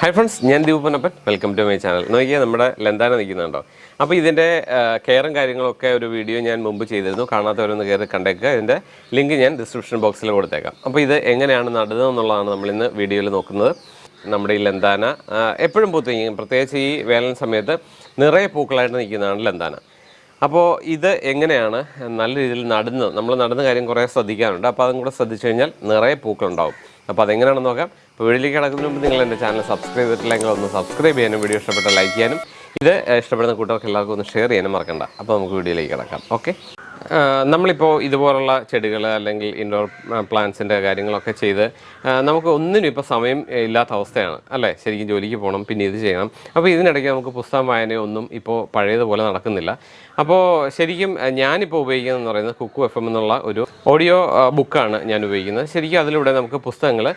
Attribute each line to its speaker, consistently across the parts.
Speaker 1: Hi friends ഞാൻ Deepanappan welcome to my channel നോക്കിയാൽ നമ്മുടെ ലന്താന നിൽക്കുന്നുണ്ടോ? അപ്പോൾ ഇതിന്റെ കെയറും കാര്യങ്ങളൊക്കെ ഒരു വീഡിയോ ഞാൻ മുമ്പ് ചെയ്തിരുന്നു. കാണാത്തവരൊന്ന് കയറി കണ്ടേക്കുക. ഇതിന്റെ ലിങ്ക് ഞാൻ ഡിസ്ക്രിപ്ഷൻ ബോക്സിൽ കൊടുത്തേക്കാം. അപ്പോൾ ഇത് എങ്ങനെയാണ് നടുന്നത് എന്നുള്ളതാണ് നമ്മളിന്ന് വീഡിയോയിൽ നോക്കുന്നത്. നമ്മുടെ ഈ ലന്താന എപ്പോഴും പൂത്തിരിക്കും പ്രത്യേകിച്ച് ഈ വേനൽ സമയത്ത് നിറയെ പൂക്കളായിട്ട് നിൽക്കുന്നതാണ് ലന്താന. അപ്പോൾ ഇത് എങ്ങനെയാണ് നല്ല രീതിയിൽ നടുന്നത്? നമ്മൾ നടുന്ന കാര്യം കുറേ ശ്രദ്ധിക്കാറുണ്ട്. അപ്പോൾ അതും കൂടെ ശ്രദ്ധിച്ചു കഴിഞ്ഞാൽ നിറയെ പൂക്കളുണ്ടാവും. അപ്പോൾ അതെങ്ങനെയാണെന്ന് നോക്കാം. അപ്പോൾ വീഡിയോയിലേക്ക് കിടക്കുന്നതിന് മുമ്പ് നിങ്ങൾ എന്റെ ചാനൽ സബ്സ്ക്രൈബ് ചെയ്തിട്ടില്ലെങ്കിൽ ഒന്ന് സബ്സ്ക്രൈബ് ചെയ്യാനും വീഡിയോ ഇഷ്ടപ്പെട്ട ലൈക്ക് ചെയ്യാനും ഇത് ഇഷ്ടപ്പെടുന്ന കൂട്ടർക്ക് എല്ലാവർക്കും ഒന്ന് ഷെയർ ചെയ്യാനും മറക്കണ്ട. അപ്പോൾ നമുക്ക് വീഡിയോയിലേക്ക് കിടക്കാം. ഓക്കെ നമ്മളിപ്പോൾ ഇതുപോലുള്ള ചെടികൾ അല്ലെങ്കിൽ ഇൻഡോർ പ്ലാന്റ്സിന്റെ കാര്യങ്ങളൊക്കെ ചെയ്ത് നമുക്ക് ഒന്നിനും ഇപ്പോൾ സമയം ഇല്ലാത്ത അവസ്ഥയാണ്. അല്ലേ? ശരിക്കും ജോലിക്ക് പോകണം പിന്നെ ഇത് ചെയ്യണം. അപ്പോൾ ഇതിനിടയ്ക്ക് നമുക്ക് പുസ്തകം വായനയൊന്നും ഇപ്പോൾ പഴയതുപോലെ നടക്കുന്നില്ല. അപ്പോൾ ശരിക്കും ഞാനിപ്പോൾ ഉപയോഗിക്കുന്നതെന്ന് പറയുന്നത് കുക്കു എഫ് എം എന്നുള്ള ഒരു ഓഡിയോ ബുക്കാണ് ഞാൻ ഉപയോഗിക്കുന്നത്. ശരിക്കും അതിലൂടെ നമുക്ക് പുസ്തകങ്ങൾ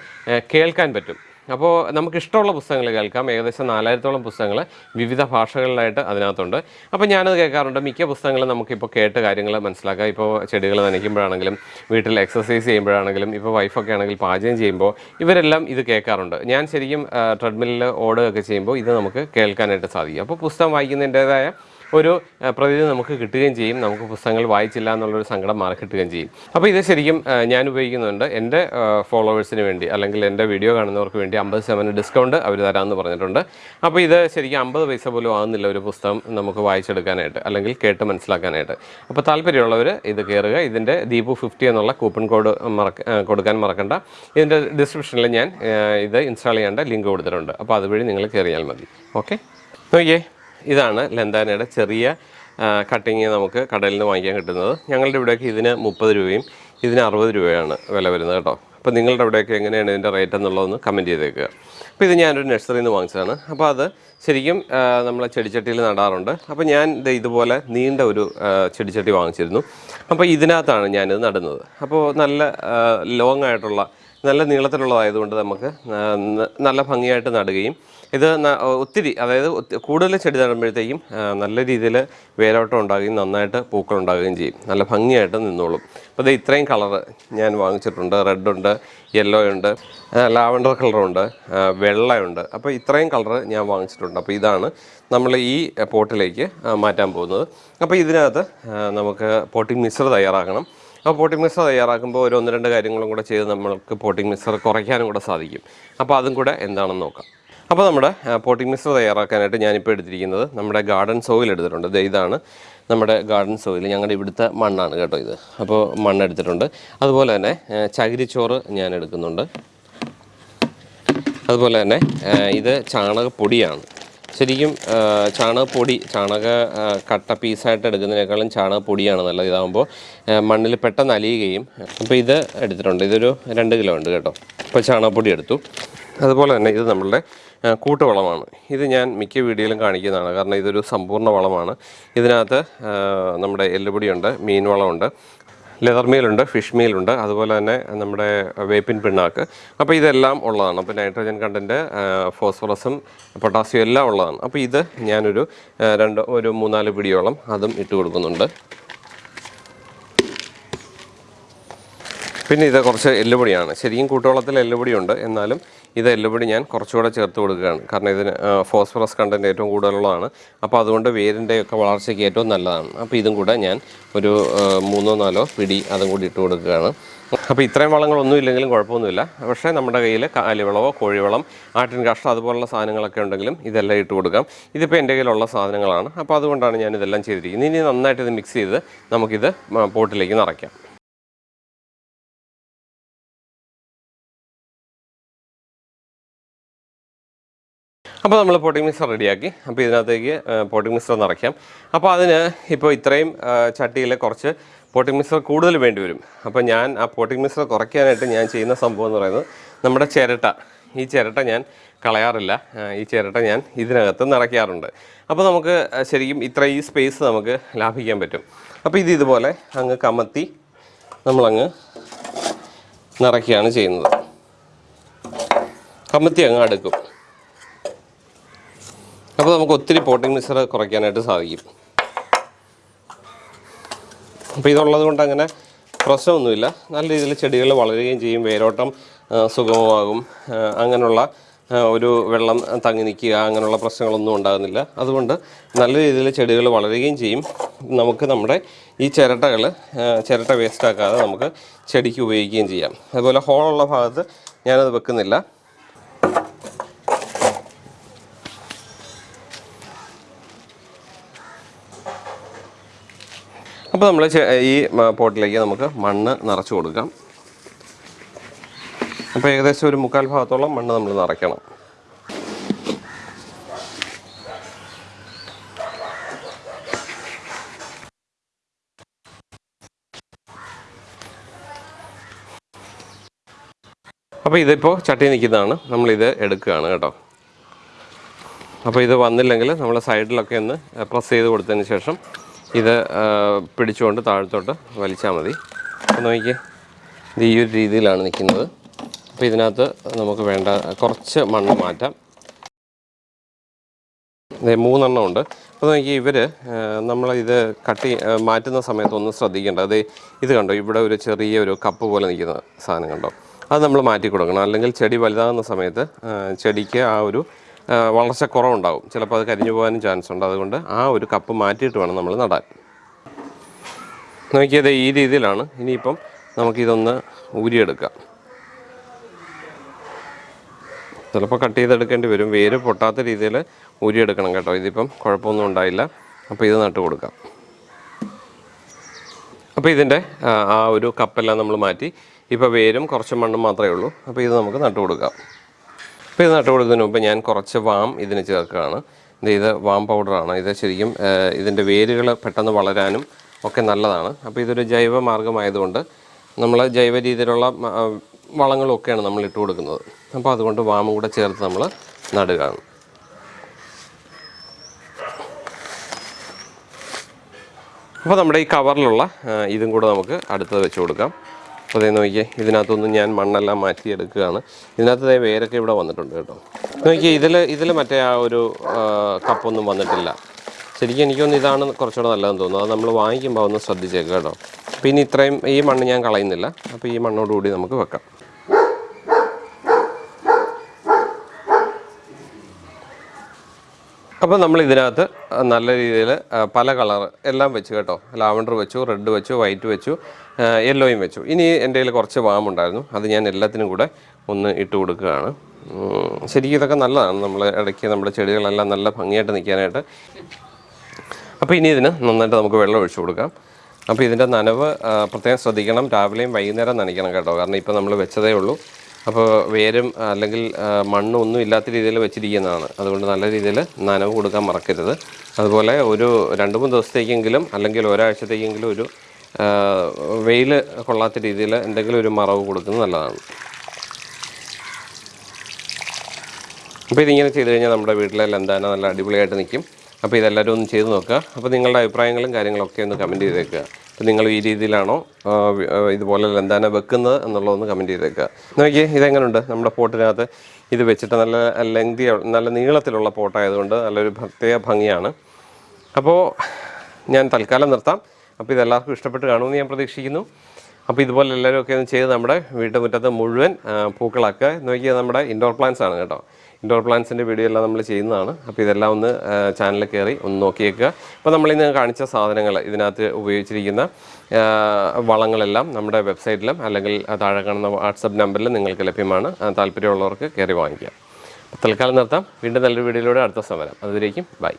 Speaker 1: കേൾക്കാൻ പറ്റും. അപ്പോൾ നമുക്ക് ഇഷ്ടമുള്ള പുസ്തകങ്ങൾ കേൾക്കാം. ഏകദേശം നാലായിരത്തോളം പുസ്തകങ്ങൾ വിവിധ ഭാഷകളിലായിട്ട് അതിനകത്തുണ്ട്. അപ്പോൾ ഞാനത് കേൾക്കാറുണ്ട്. മിക്ക പുസ്തകങ്ങളും നമുക്കിപ്പോൾ കേട്ട് കാര്യങ്ങൾ മനസ്സിലാക്കാം. ഇപ്പോൾ ചെടികൾ നനയ്ക്കുമ്പോഴാണെങ്കിലും വീട്ടിൽ എക്സസൈസ് ചെയ്യുമ്പോഴാണെങ്കിലും ഇപ്പോൾ വൈഫൊക്കെ ആണെങ്കിൽ പാചകം ചെയ്യുമ്പോൾ ഇവരെല്ലാം ഇത് കേൾക്കാറുണ്ട്. ഞാൻ ശരിക്കും ട്രെഡ്മില്ലിൽ ഓടുകയൊക്കെ ചെയ്യുമ്പോൾ ഇത് നമുക്ക് കേൾക്കാനായിട്ട് സാധിക്കും. അപ്പോൾ പുസ്തകം വായിക്കുന്നതിന്റേതായ ഒരു പ്രതിനിധി നമുക്ക് കിട്ടുകയും ചെയ്യും. നമുക്ക് പുസ്തകങ്ങൾ വായിച്ചില്ല എന്നുള്ളൊരു സങ്കടം മാറി കിട്ടുകയും ചെയ്യും. അപ്പോൾ ഇത് ശരിക്കും ഞാൻ ഉപയോഗിക്കുന്നുണ്ട്. എന്റെ ഫോളോവേഴ്സിന് വേണ്ടി അല്ലെങ്കിൽ എന്റെ വീഡിയോ കാണുന്നവർക്ക് വേണ്ടി അമ്പത് ശതമാനം ഡിസ്കൗണ്ട് അവർ തരാമെന്ന് പറഞ്ഞിട്ടുണ്ട്. അപ്പോൾ ഇത് ശരിക്കും അമ്പത് പൈസ പോലും ആകുന്നില്ല ഒരു പുസ്തകം നമുക്ക് വായിച്ചെടുക്കാനായിട്ട് അല്ലെങ്കിൽ കേട്ട് മനസ്സിലാക്കാനായിട്ട്. അപ്പോൾ താല്പര്യമുള്ളവർ ഇത് കയറുക ഇതിന്റെ ദീപു ഫിഫ്റ്റി എന്നുള്ള കൂപ്പൺ കോഡ് മറക്ക കൊടുക്കാൻ മറക്കണ്ട. ഇതിന്റെ ഡിസ്ക്രിപ്ഷനിൽ ഞാൻ ഇത് ഇൻസ്റ്റാൾ ചെയ്യേണ്ട ലിങ്ക് കൊടുത്തിട്ടുണ്ട്. അപ്പോൾ അതുവഴി നിങ്ങൾ കയറിയാൽ മതി. ഓക്കെ? നോക്കിയേ. ഇതാണ് ലെന്താനയുടെ ചെറിയ കട്ടിങ് നമുക്ക് കടയിൽ നിന്ന് വാങ്ങിക്കാൻ കിട്ടുന്നത്. ഞങ്ങളുടെ ഇവിടെയൊക്കെ ഇതിന് മുപ്പത് രൂപയും ഇതിന് അറുപത് രൂപയാണ് വില വരുന്നത് കേട്ടോ. അപ്പോൾ നിങ്ങളുടെ അവിടെയൊക്കെ എങ്ങനെയാണ് ഇതിന്റെ റേറ്റ് എന്നുള്ളതൊന്ന് കമന്റ് ചെയ്തേക്കുക. അപ്പോൾ ഇത് ഞാനൊരു നഴ്സറിയിൽ നിന്ന് വാങ്ങിച്ചതാണ്. അപ്പോൾ അത് ശരിക്കും നമ്മൾ ചെടിച്ചട്ടിയിൽ നടാറുണ്ട്. അപ്പോൾ ഞാൻ ഇതുപോലെ നീണ്ട ഒരു ചെടിച്ചട്ടി വാങ്ങിച്ചിരുന്നു. അപ്പോൾ ഇതിനകത്താണ് ഞാനിത് നടുന്നത്. അപ്പോൾ നല്ല ലോങ് ആയിട്ടുള്ള നല്ല നീളത്തിലുള്ളതായതുകൊണ്ട് നമുക്ക് നല്ല ഭംഗിയായിട്ട് നടുകയും ഇത് ഒത്തിരി അതായത് കൂടുതൽ ചെടി നടുമ്പോഴത്തേക്കും നല്ല രീതിയിൽ വേരോട്ടം ഉണ്ടാകുകയും നന്നായിട്ട് പൂക്കൾ ഉണ്ടാകുകയും ചെയ്യും. നല്ല ഭംഗിയായിട്ട് നിന്നോളും. അപ്പോൾ ഇത് ഇത്രയും കളറ് ഞാൻ വാങ്ങിച്ചിട്ടുണ്ട്. റെഡ് ഉണ്ട് യെല്ലോ ഉണ്ട് ലാവൻഡർ കളറുണ്ട് വെള്ളയുണ്ട് അപ്പോൾ ഇത്രയും കളറ് ഞാൻ വാങ്ങിച്ചിട്ടുണ്ട്. അപ്പോൾ ഇതാണ് നമ്മൾ ഈ പോട്ടിലേക്ക് മാറ്റാൻ പോകുന്നത്. അപ്പോൾ ഇതിനകത്ത് നമുക്ക് പോട്ടിംഗ് മിക്സർ തയ്യാറാക്കണം. അപ്പോൾ പോട്ടിംഗ് മിക്സർ തയ്യാറാക്കുമ്പോൾ ഒരു ഒന്ന് രണ്ട് കാര്യങ്ങളും കൂടെ ചെയ്ത് നമ്മൾക്ക് പോട്ടിംഗ് മിക്സർ കുറയ്ക്കാനും കൂടെ സാധിക്കും. അപ്പോൾ അതും കൂടെ എന്താണെന്ന് നോക്കാം. അപ്പോൾ നമ്മുടെ പോട്ടിംഗ് മിക്സർ തയ്യാറാക്കാനായിട്ട് ഞാനിപ്പോൾ എടുത്തിരിക്കുന്നത് നമ്മുടെ ഗാർഡൻ സോയിൽ എടുത്തിട്ടുണ്ട്. ഇതാണ് നമ്മുടെ ഗാർഡൻ സോയിൽ ഞങ്ങളുടെ ഇവിടുത്തെ മണ്ണാണ് കേട്ടോ ഇത്. അപ്പോൾ മണ്ണ് എടുത്തിട്ടുണ്ട്. അതുപോലെ തന്നെ ചകിരിച്ചോറ് ഞാൻ എടുക്കുന്നുണ്ട്. അതുപോലെ തന്നെ ഇത് ചാണകപ്പൊടിയാണ് ശരിക്കും ചാണകപ്പൊടി ചാണക കട്ട പീസായിട്ട് എടുക്കുന്നതിനേക്കാളും ചാണകപ്പൊടിയാണ് നല്ലത്. ഇതാകുമ്പോൾ മണ്ണിൽ പെട്ടെന്ന് അലിയുകയും അപ്പോൾ ഇത് എടുത്തിട്ടുണ്ട്. ഇതൊരു രണ്ട് കിലോ ഉണ്ട് കേട്ടോ. അപ്പോൾ ചാണകപ്പൊടി എടുത്തു. അതുപോലെ തന്നെ ഇത് നമ്മളുടെ കൂട്ടുവളമാണ്. ഇത് ഞാൻ മിക്ക വീഡിയോയിലും കാണിക്കുന്നതാണ്. കാരണം ഇതൊരു സമ്പൂർണ വളമാണ്. ഇതിനകത്ത് നമ്മുടെ എല്ലുപൊടിയുണ്ട് മീൻ വളമുണ്ട് ലെതർ മീലുണ്ട് ഫിഷ് മീലുണ്ട് അതുപോലെ തന്നെ നമ്മുടെ വേപ്പിൻ പിണ്ണാക്ക്. അപ്പോൾ ഇതെല്ലാം ഉള്ളതാണ്. അപ്പോൾ നൈട്രജൻ കണ്ടന്റ് ഫോസ്ഫറസും പൊട്ടാസ്യം എല്ലാം ഉള്ളതാണ്. അപ്പോൾ ഇത് ഞാനൊരു രണ്ട് ഒരു മൂന്നാൽ പിടിയോളം അതും ഇട്ട് കൊടുക്കുന്നുണ്ട്. പിന്നെ ഇത് കുറച്ച് എല്ലുപൊടിയാണ്. ശരിക്കും കൂട്ടുവളത്തിൽ എല്ലുപൊടിയുണ്ട്. എന്നാലും ഇത് കൂടി ഞാൻ കുറച്ചുകൂടെ ചേർത്ത് കൊടുക്കുകയാണ്. കാരണം ഇതിന് ഫോസ്ഫറസ് കണ്ടന്റ് ഏറ്റവും കൂടുതലുള്ളതാണ്. അപ്പോൾ അതുകൊണ്ട് വേരിന്റെയൊക്കെ വളർച്ചയ്ക്ക് ഏറ്റവും നല്ലതാണ്. അപ്പോൾ ഇതും കൂടെ ഞാൻ ഒരു മൂന്നോ നാലോ പിടി അതും കൂടി ഇട്ട് കൊടുക്കുകയാണ്. അപ്പോൾ ഇത്രയും വളങ്ങളൊന്നും ഇല്ലെങ്കിലും കുഴപ്പമൊന്നുമില്ല. പക്ഷേ നമ്മുടെ കയ്യിൽ കാലിവളമോ കോഴിവളം ആട്ടിൻ കാഷ്ടം അതുപോലുള്ള സാധനങ്ങളൊക്കെ ഉണ്ടെങ്കിലും ഇതെല്ലാം ഇട്ട് കൊടുക്കാം. ഇതിപ്പോൾ എന്റെ കയ്യിലുള്ള സാധനങ്ങളാണ്. അപ്പോൾ അതുകൊണ്ടാണ് ഞാൻ ഇതെല്ലാം ചെയ്തിരിക്കുന്നത്. ഇനി നന്നായിട്ട് ഇത് മിക്സ് ചെയ്ത് നമുക്കിത് പോട്ടിലേക്ക് നിറയ്ക്കാം. അപ്പോൾ നമ്മൾ പോട്ടിംഗ് മിക്സർ റെഡിയാക്കി. അപ്പോൾ ഇതിനകത്തേക്ക് പോട്ടിംഗ് മിക്സർ നിറയ്ക്കാം അപ്പോൾ അതിന് ഇപ്പോൾ ഇത്രയും ചട്ടിയിൽ കുറച്ച് പോട്ടിംഗ് മിക്സർ കൂടുതൽ വേണ്ടി വരും. അപ്പോൾ ഞാൻ ആ പോട്ടിംഗ് മിക്സർ കുറയ്ക്കാനായിട്ട് ഞാൻ ചെയ്യുന്ന സംഭവം എന്ന് പറയുന്നത് നമ്മുടെ ചിരട്ട. ഈ ചിരട്ട ഞാൻ കളയാറില്ല. ഈ ചിരട്ട ഞാൻ ഇതിനകത്ത് നിറയ്ക്കാറുണ്ട്. അപ്പോൾ നമുക്ക് ശരിക്കും ഇത്ര ഈ സ്പേസ് നമുക്ക് ലാഭിക്കാൻ പറ്റും. അപ്പോൾ ഇത് ഇതുപോലെ അങ്ങ് കമത്തി നമ്മളങ്ങ് നിറയ്ക്കുകയാണ് ചെയ്യുന്നത്. കമത്തി അങ്ങ് അടുക്കും. അപ്പോൾ നമുക്ക് ഒത്തിരി പോട്ടിംഗ് മിക്സർ കുറയ്ക്കാനായിട്ട് സാധിക്കും. അപ്പോൾ ഇതുള്ളത് കൊണ്ട് അങ്ങനെ പ്രശ്നമൊന്നുമില്ല. നല്ല രീതിയിൽ ചെടികൾ വളരുകയും ചെയ്യും. വേരോട്ടം സുഗമമാകും. അങ്ങനെയുള്ള ഒരു വെള്ളം തങ്ങി നിൽക്കുക അങ്ങനെയുള്ള പ്രശ്നങ്ങളൊന്നും ഉണ്ടാകുന്നില്ല. അതുകൊണ്ട് നല്ല രീതിയിൽ ചെടികൾ വളരുകയും ചെയ്യും. നമുക്ക് നമ്മുടെ ഈ ചിരട്ടകൾ ചിരട്ട വേസ്റ്റാക്കാതെ നമുക്ക് ചെടിക്ക് ഉപയോഗിക്കുകയും ചെയ്യാം. അതുപോലെ ഹോളുള്ള ഭാഗത്ത് ഞാനത് വെക്കുന്നില്ല. അപ്പോൾ നമ്മൾ ഈ പോട്ടിലേക്ക് നമുക്ക് മണ്ണ് നിറച്ച് കൊടുക്കാം. അപ്പോൾ ഏകദേശം ഒരു മുക്കാൽ ഭാഗത്തോളം മണ്ണ് നമ്മൾ നിറയ്ക്കണം. അപ്പോൾ ഇതിപ്പോൾ ചട്ടി നിൽക്കുന്നതാണ്. നമ്മളിത് എടുക്കുകയാണ് കേട്ടോ. അപ്പോൾ ഇത് വന്നില്ലെങ്കിൽ നമ്മൾ സൈഡിലൊക്കെ ഒന്ന് പ്രസ് ചെയ്ത് കൊടുത്തതിന് ശേഷം ഇത് പിടിച്ചുകൊണ്ട് താഴത്തോട്ട് വലിച്ചാൽ മതി. നോക്കിയേ ഇത് ഈ ഒരു രീതിയിലാണ് നിൽക്കുന്നത്. അപ്പോൾ ഇതിനകത്ത് നമുക്ക് വേണ്ട കുറച്ച് മണ്ണ് മാറ്റാം. മൂന്നെണ്ണം ഉണ്ട്. അപ്പോൾ നോക്കി ഇവർ നമ്മളിത് കട്ടി മാറ്റുന്ന സമയത്ത് ഒന്ന് ശ്രദ്ധിക്കേണ്ടത് അത് ഇത് കണ്ടോ ഇവിടെ ഒരു ചെറിയ ഒരു കപ്പ് പോലെ നിൽക്കുന്ന സാധനം കണ്ടോ? അത് നമ്മൾ മാറ്റി കൊടുക്കണം. അല്ലെങ്കിൽ ചെടി വലുതാകുന്ന സമയത്ത് ചെടിക്ക് ആ ഒരു വളർച്ച കുറവുണ്ടാവും. ചിലപ്പോൾ അത് കരിഞ്ഞു പോകാനും ചാൻസ് ഉണ്ട്. അതുകൊണ്ട് ആ ഒരു കപ്പ് മാറ്റിയിട്ട് വേണം നമ്മൾ നടാൻ. നോക്കിയത് ഈ രീതിയിലാണ് ഇനിയിപ്പം നമുക്കിതൊന്ന് ഊരിയെടുക്കാം. ചിലപ്പോൾ കട്ട് ചെയ്തെടുക്കേണ്ടി വരും. വേര് പൊട്ടാത്ത രീതിയിൽ ഊരിയെടുക്കണം കേട്ടോ. ഇതിപ്പം കുഴപ്പമൊന്നും ഉണ്ടായില്ല. അപ്പോൾ ഇത് നട്ട് കൊടുക്കാം. അപ്പോൾ ഇതിന്റെ ആ, ഒരു കപ്പെല്ലാം നമ്മൾ മാറ്റി. ഇപ്പോൾ വേരും കുറച്ച് മണ്ണും മാത്രമേ ഉള്ളൂ. അപ്പോൾ ഇത് നമുക്ക് നട്ടു കൊടുക്കാം. അപ്പോൾ ഇത് നട്ട് മുമ്പ് ഞാൻ കുറച്ച് വാം ഇതിന് ചേർക്കുകയാണ്. ഇത് വാം പൗഡറാണ്. ഇത് ശരിക്കും ഇതിന്റെ വേരുകൾ പെട്ടെന്ന് വളരാനും ഒക്കെ നല്ലതാണ്. അപ്പോൾ ഇതൊരു ജൈവ മാർഗമായതുകൊണ്ട് നമ്മൾ ജൈവ രീതിയിലുള്ള വളങ്ങളൊക്കെയാണ് നമ്മൾ ഇട്ട് കൊടുക്കുന്നത്. അപ്പോൾ അതുകൊണ്ട് വാമും കൂടെ ചേർത്ത് നമ്മൾ നടുകയാണ്. അപ്പോൾ നമ്മുടെ ഈ കവറിലുള്ള ഇതും കൂടെ നമുക്ക് അടുത്തത് വെച്ച് കൊടുക്കാം. അതേ നോക്കിയേ ഇതിനകത്തൊന്നും ഞാൻ മണ്ണെല്ലാം മാറ്റിയെടുക്കുകയാണ്. ഇതിനകത്ത് വേരൊക്കെ ഇവിടെ വന്നിട്ടുണ്ട് കേട്ടോ. നോക്കിയേ ഇതിൽ ഇതിൽ മറ്റേ ആ ഒരു കപ്പൊന്നും വന്നിട്ടില്ല. ശരിക്കും എനിക്കൊന്ന് ഇതാണ് കുറച്ചുകൂടെ നല്ലതെന്ന് തോന്നുന്നു. അത് നമ്മൾ വാങ്ങിക്കുമ്പോൾ ഒന്ന് ശ്രദ്ധിച്ചേക്കാം കേട്ടോ. പിന്നെ ഇത്രയും ഈ മണ്ണ് ഞാൻ കളയുന്നില്ല. അപ്പോൾ ഈ മണ്ണോടുകൂടി നമുക്ക് വെക്കാം. അപ്പോൾ നമ്മൾ ഇതിനകത്ത് നല്ല രീതിയിൽ പല കളർ എല്ലാം വെച്ച് കേട്ടോ. ലാവണ്ടർ വെച്ചു റെഡ് വെച്ചു വൈറ്റ് വെച്ചു യെല്ലോയും വെച്ചു. ഇനി എന്റെ കയ്യിൽ കുറച്ച് വാമുണ്ടായിരുന്നു അത് ഞാൻ എല്ലാത്തിനും കൂടെ ഒന്ന് ഇട്ട് കൊടുക്കുകയാണ്. ശരിക്കും ഇതൊക്കെ നല്ലതാണ്. നമ്മൾ ഇടയ്ക്ക് നമ്മുടെ ചെടികളെല്ലാം നല്ല ഭംഗിയായിട്ട് നിൽക്കാനായിട്ട്. അപ്പോൾ ഇനി ഇതിന് നന്നായിട്ട് നമുക്ക് വെള്ളം ഒഴിച്ചു കൊടുക്കാം. അപ്പോൾ ഇതിന്റെ നനവ് പ്രത്യേകം ശ്രദ്ധിക്കണം. രാവിലെയും വൈകുന്നേരം നനയ്ക്കണം കേട്ടോ. കാരണം ഇപ്പോൾ നമ്മൾ വെച്ചതേ ഉള്ളൂ. അപ്പോൾ വേരും അല്ലെങ്കിൽ മണ്ണും ഒന്നും ഇല്ലാത്ത രീതിയിൽ വെച്ചിരിക്കുന്നതാണ്. അതുകൊണ്ട് നല്ല രീതിയിൽ നനവ് കൊടുക്കാൻ മറക്കരുത്. അതുപോലെ ഒരു രണ്ട് മൂന്ന് ദിവസത്തേക്കെങ്കിലും അല്ലെങ്കിൽ ഒരാഴ്ചത്തേക്കെങ്കിലും ഒരു വെയിൽ കൊള്ളാത്ത രീതിയിൽ എന്തെങ്കിലും ഒരു മറവ് കൊടുക്കുന്നത് നല്ലതാണ്. അപ്പോൾ ഇതിങ്ങനെ ചെയ്ത് കഴിഞ്ഞാൽ നമ്മുടെ വീട്ടിലെ ലന്താന നല്ല അടിപൊളിയായിട്ട് നിൽക്കും. അപ്പോൾ ഇതെല്ലാവരും ഒന്ന് ചെയ്ത് നോക്കുക. അപ്പോൾ നിങ്ങളുടെ അഭിപ്രായങ്ങളും കാര്യങ്ങളൊക്കെ ഒന്ന് കമന്റ് ചെയ്തേക്കുക. അപ്പോൾ നിങ്ങൾ ഈ രീതിയിലാണോ ഇതുപോലെ ലന്താന വെക്കുന്നത് എന്നുള്ളതൊന്ന് കമന്റ് ചെയ്തേക്കുക. നോക്കിയേ ഇതെങ്ങനെയുണ്ട് നമ്മുടെ പോട്ടിനകത്ത്? ഇത് വെച്ചിട്ട് നല്ല ലെങ്തി നല്ല നീളത്തിലുള്ള പോട്ടായതുകൊണ്ട് നല്ലൊരു പ്രത്യേക ഭംഗിയാണ്. അപ്പോൾ ഞാൻ തൽക്കാലം നിർത്താം. അപ്പോൾ ഇതെല്ലാവർക്കും ഇഷ്ടപ്പെട്ട് കാണുമെന്ന് ഞാൻ പ്രതീക്ഷിക്കുന്നു. അപ്പോൾ ഇതുപോലെ എല്ലാവരും ഒക്കെ ഒന്ന് ചെയ്ത് നമ്മുടെ വീട്ടുമുറ്റത്ത് മുഴുവൻ പൂക്കളൊക്കെ പൂക്കളാക്കുക. നോക്കിയാൽ നമ്മുടെ ഇൻഡോർ പ്ലാന്റ്സ് ആണ് കേട്ടോ. ഇൻഡോർ പ്ലാന്റ്സിന്റെ വീഡിയോ എല്ലാം നമ്മൾ ചെയ്യുന്നതാണ്. അപ്പോൾ ഇതെല്ലാം ഒന്ന് ചാനലിൽ കയറി ഒന്ന് നോക്കിയേക്കുക. അപ്പോൾ നമ്മളിന്ന് കാണിച്ച സാധനങ്ങൾ ഇതിനകത്ത് ഉപയോഗിച്ചിരിക്കുന്ന വളങ്ങളെല്ലാം നമ്മുടെ വെബ്സൈറ്റിലും അല്ലെങ്കിൽ താഴെ കാണുന്ന വാട്സപ്പ് നമ്പറിൽ നിങ്ങൾക്ക് ലഭ്യമാണ്. താല്പര്യമുള്ളവർക്ക് കയറി വാങ്ങിക്കാം തൽക്കാലം നിർത്താം. വീണ്ടും നല്ലൊരു വീഡിയോയിലൂടെ അടുത്ത സമരം. അതുവരേക്കും ബൈ.